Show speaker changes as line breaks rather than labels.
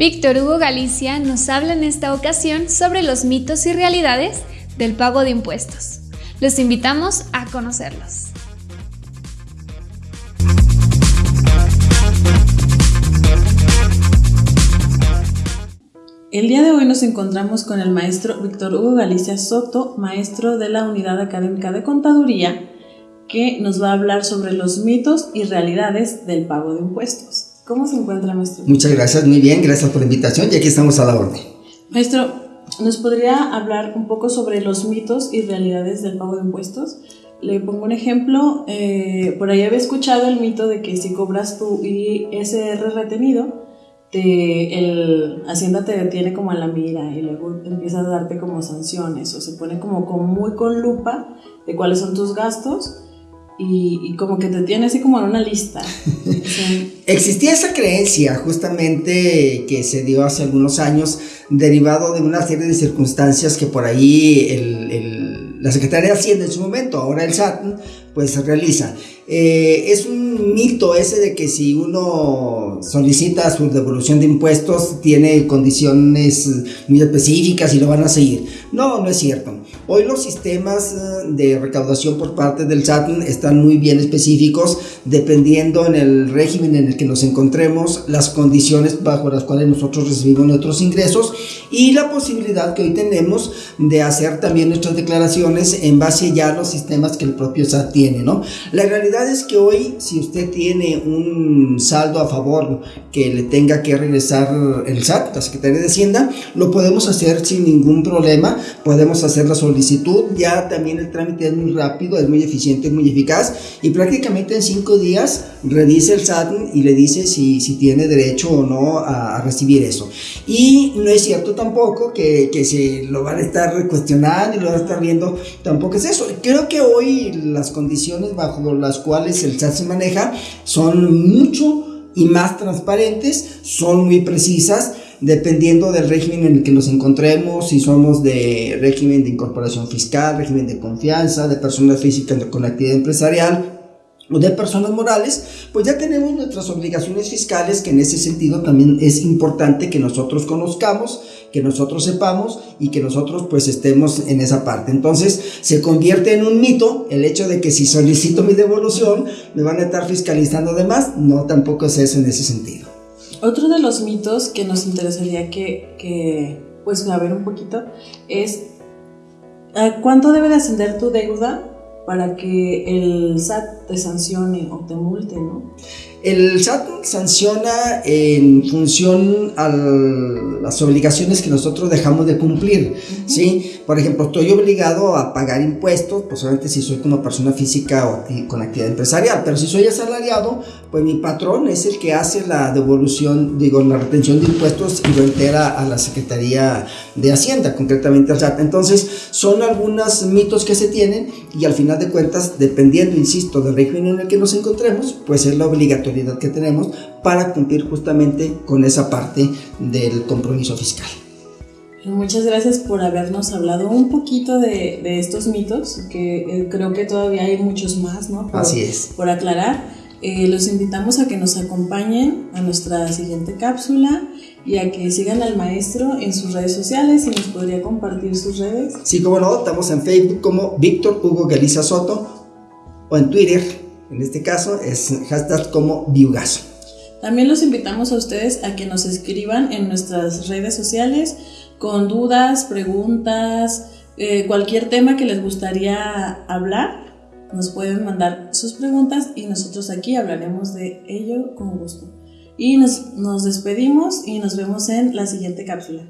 Víctor Hugo Galicia nos habla en esta ocasión sobre los mitos y realidades del pago de impuestos. Los invitamos a conocerlos.
El día de hoy nos encontramos con el maestro Víctor Hugo Galicia Soto, maestro de la Unidad Académica de Contaduría, que nos va a hablar sobre los mitos y realidades del pago de impuestos. ¿Cómo se encuentra, maestro?
Muchas gracias, muy bien, gracias por la invitación y aquí estamos a la orden.
Maestro, ¿nos podría hablar un poco sobre los mitos y realidades del pago de impuestos? Le pongo un ejemplo, eh, por ahí había escuchado el mito de que si cobras tu ISR retenido, te, el Hacienda te detiene como a la mira y luego empieza a darte como sanciones o se pone como, como muy con lupa de cuáles son tus gastos y, como que te tiene así como en una lista.
Existía esa creencia justamente que se dio hace algunos años derivado de una serie de circunstancias que por ahí el, la Secretaría de Hacienda en su momento, ahora el SAT, pues realiza. Eh, es un mito ese de que si uno solicita su devolución de impuestos tiene condiciones muy específicas y lo van a seguir. No, no es cierto. Hoy los sistemas eh, de recaudación por parte del SAT están muy bien específicos dependiendo en el régimen en el que nos encontremos, las condiciones bajo las cuales nosotros recibimos nuestros ingresos y la posibilidad que hoy tenemos de hacer también nuestras declaraciones en base ya a los sistemas que el propio SAT tiene, ¿no? La realidad es que hoy, si usted tiene un saldo a favor que le tenga que regresar el SAT, la Secretaría de Hacienda, lo podemos hacer sin ningún problema. Podemos hacer la solicitud. Ya también el trámite es muy rápido, es muy eficiente, es muy eficaz. Y prácticamente en cinco días revisa el SAT y le dice si, si tiene derecho o no a, recibir eso. Y no es cierto tampoco que, que se lo van a estar cuestionando y lo van a estar viendo. Tampoco es eso. Creo que hoy las condiciones bajo las cuales cuales el SAT se maneja son mucho y más transparentes, son muy precisas, dependiendo del régimen en el que nos encontremos, si somos de régimen de incorporación fiscal, régimen de confianza, de personas físicas con actividad empresarial, o de personas morales, pues ya tenemos nuestras obligaciones fiscales que en ese sentido también es importante que nosotros conozcamos, que nosotros sepamos y que nosotros pues estemos en esa parte. Entonces se convierte en un mito el hecho de que si solicito mi devolución me van a estar fiscalizando de más, no tampoco es eso en ese sentido.
Otro de los mitos que nos interesaría que, que pues a ver un poquito es ¿cuánto debe de ascender tu deuda para que el SAT te sancione o te multe, ¿no?
El SAT sanciona en función a las obligaciones que nosotros dejamos de cumplir, ¿sí? Por ejemplo, estoy obligado a pagar impuestos, pues solamente si soy como persona física o con actividad empresarial, pero si soy asalariado, pues mi patrón es el que hace la devolución, digo, la retención de impuestos y lo entera a la Secretaría de Hacienda, concretamente al SAT. Entonces, son algunos mitos que se tienen y al final de cuentas, dependiendo, insisto, del régimen en el que nos encontremos, pues es la obligatoriedad que tenemos para cumplir justamente con esa parte del compromiso fiscal.
Muchas gracias por habernos hablado un poquito de, estos mitos, que eh, creo que todavía hay muchos más, ¿no?
Así es.
Por aclarar. Eh, los invitamos a que nos acompañen a nuestra siguiente cápsula y a que sigan al maestro en sus redes sociales y nos podría compartir sus redes.
Sí, como no, estamos en Facebook como Víctor Hugo Galiza Soto o en Twitter en este caso es hashtag como Biugaso.
También los invitamos a ustedes a que nos escriban en nuestras redes sociales con dudas, preguntas, eh, cualquier tema que les gustaría hablar. Nos pueden mandar sus preguntas y nosotros aquí hablaremos de ello con gusto. Y nos, nos despedimos y nos vemos en la siguiente cápsula.